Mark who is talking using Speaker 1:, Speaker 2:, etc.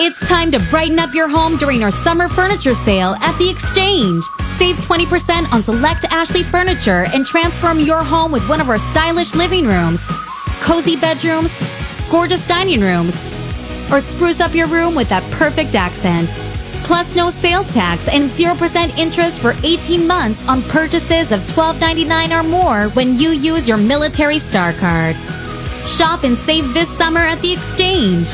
Speaker 1: It's time to brighten up your home during our summer furniture sale at The Exchange. Save 20% on select Ashley furniture and transform your home with one of our stylish living rooms, cozy bedrooms, gorgeous dining rooms, or spruce up your room with that perfect accent. Plus, no sales tax and 0% interest for 18 months on purchases of $12.99 or more when you use your military star card. Shop and save this summer at the Exchange.